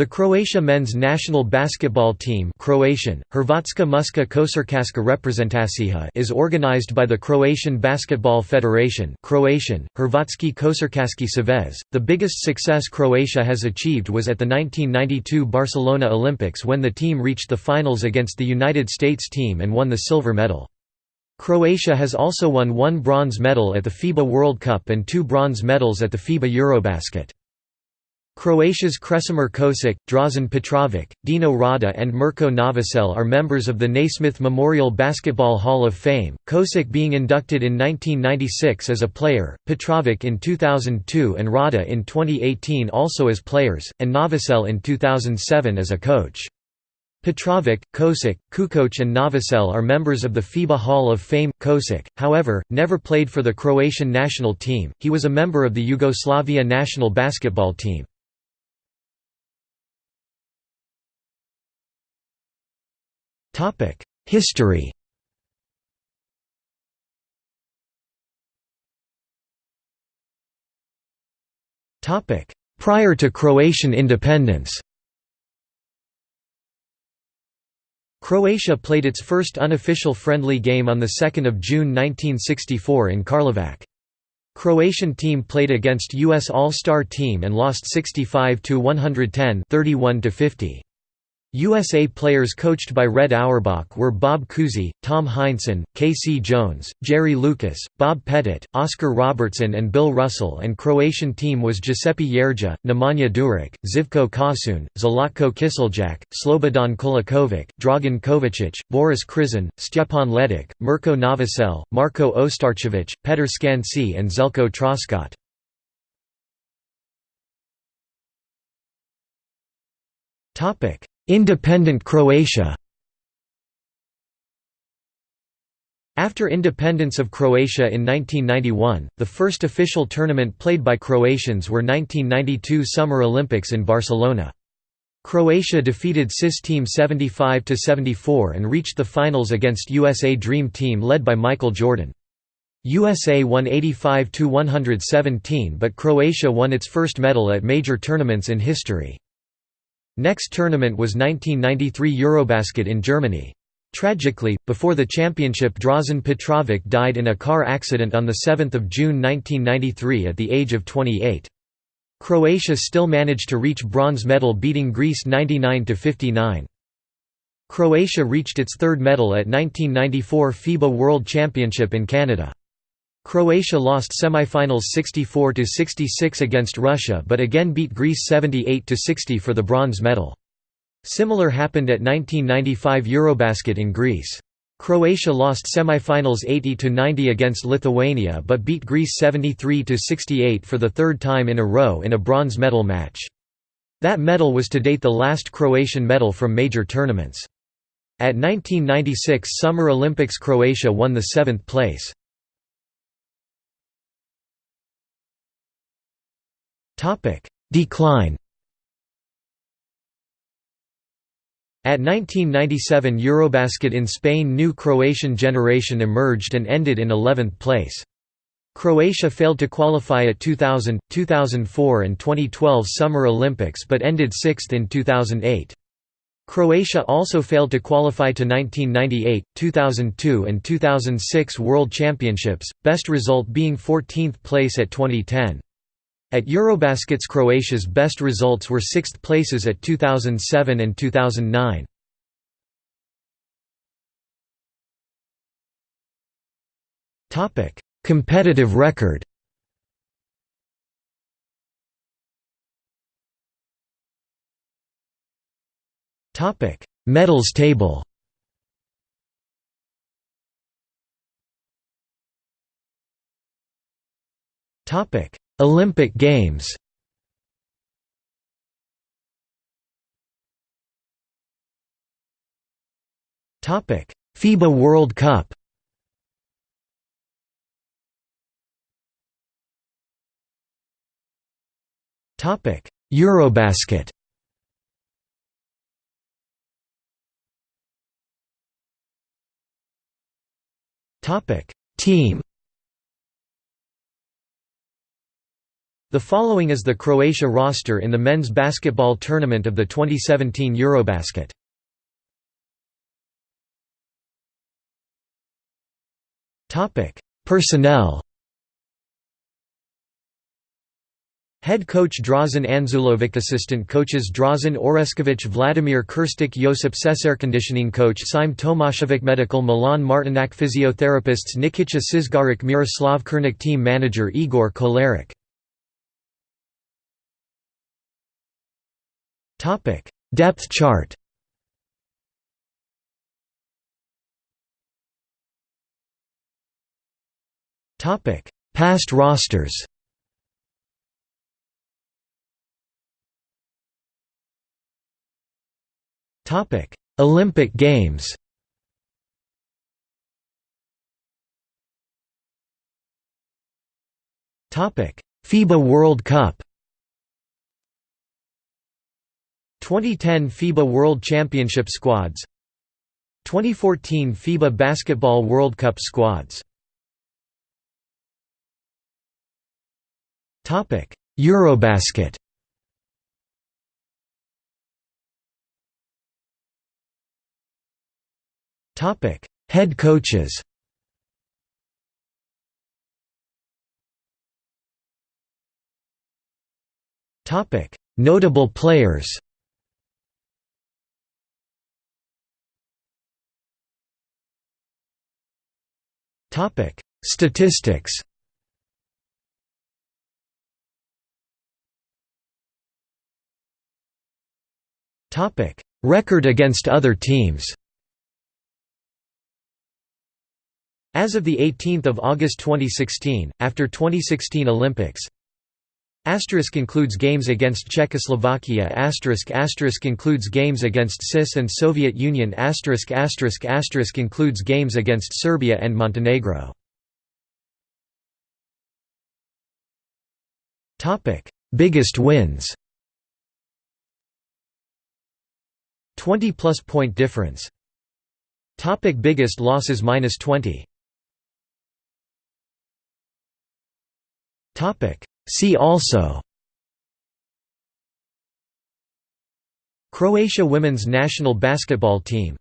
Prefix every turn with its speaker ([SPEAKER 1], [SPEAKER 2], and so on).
[SPEAKER 1] The Croatia men's national basketball team Croatian, Hrvatska muška košarkaška reprezentacija is organized by the Croatian Basketball Federation Croatian, Hrvatski košarkaški savez. The biggest success Croatia has achieved was at the 1992 Barcelona Olympics when the team reached the finals against the United States team and won the silver medal. Croatia has also won one bronze medal at the FIBA World Cup and two bronze medals at the FIBA Eurobasket. Croatia's Kresimir Kosic, Drazen Petrovic, Dino Rada and Mirko Novosel are members of the Naismith Memorial Basketball Hall of Fame, Kosic being inducted in 1996 as a player, Petrovic in 2002 and Rada in 2018 also as players, and Novosel in 2007 as a coach. Petrovic, Kosic, Kukoc and Novosel are members of the FIBA Hall of Fame. Kosic, however, never played for the Croatian national team, he was a member of the Yugoslavia national basketball team. History Prior to Croatian independence Croatia played its first unofficial friendly game on 2 June 1964 in Karlovac. Croatian team played against U.S. All-Star team and lost 65–110 31–50. USA players coached by Red Auerbach were Bob Cousy, Tom Heinsohn, K.C. Jones, Jerry Lucas, Bob Pettit, Oscar Robertson and Bill Russell and Croatian team was Giuseppe Gjergja, Nemanja Duric, Živko Kosun, Zlatko Kiseljak, Slobodan Kolakovic, Dragan Kovacic, Boris Krizan, Stjepan Ledic, Mirko Novosel, Marko Ostarcevic, Petr Skansi and Zelko Troskot. Topic Independent Croatia After independence of Croatia in 1991, the first official tournament played by Croatians were 1992 Summer Olympics in Barcelona. Croatia defeated CIS Team 75–74 and reached the finals against USA Dream Team led by Michael Jordan. USA won 85–117 but Croatia won its first medal at major tournaments in history. Next tournament was 1993 Eurobasket in Germany. Tragically, before the championship Drazen Petrovic died in a car accident on 7 June 1993 at the age of 28. Croatia still managed to reach bronze medal beating Greece 99–59. Croatia reached its third medal at 1994 FIBA World Championship in Canada. Croatia lost semifinals 64–66 against Russia but again beat Greece 78–60 for the bronze medal. Similar happened at 1995 Eurobasket in Greece. Croatia lost semifinals 80–90 against Lithuania but beat Greece 73–68 for the third time in a row in a bronze medal match. That medal was to date the last Croatian medal from major tournaments. At 1996 Summer Olympics Croatia won the seventh place. Decline At 1997 Eurobasket in Spain new Croatian generation emerged and ended in 11th place. Croatia failed to qualify at 2000, 2004 and 2012 Summer Olympics but ended sixth in 2008. Croatia also failed to qualify to 1998, 2002 and 2006 World Championships, best result being 14th place at 2010. At Eurobaskets Croatia's best results were sixth places at 2007 and 2009. Competitive record. Topic: Medals table. Topic Olympic Games Topic: FIBA World Cup. Topic: Eurobasket. Topic: Team The following is the Croatia roster in the men's basketball tournament of the 2017 Eurobasket. Topic: Personnel. Head coach Drazen Anzulovic Assistant coaches Drazen Oreskovic Vladimir Kirstik Josip Conditioning coach Sim Tomashevic Medical Milan Martinak Physiotherapists Nikica Sizgarik Miroslav Kernik Team Manager Igor Kolarek Topic: Depth chart. Topic: Past rosters. Topic: Olympic Games. Topic: FIBA World Cup. 2010 FIBA World Championship squads 2014 FIBA Basketball World Cup squads. Eurobasket. Topic Head coaches. Topic Notable players Topic: Statistics. Topic: Record against other teams. As of 18 August 2016, after 2016 Olympics Asterisk includes games against Czechoslovakia asterisk asterisk includes games against CIS and Soviet Union asterisk asterisk asterisk includes games against Serbia and Montenegro. Topic: Biggest wins. 20 plus point difference. Topic biggest losses minus 20. Topic See also Croatia women's national basketball team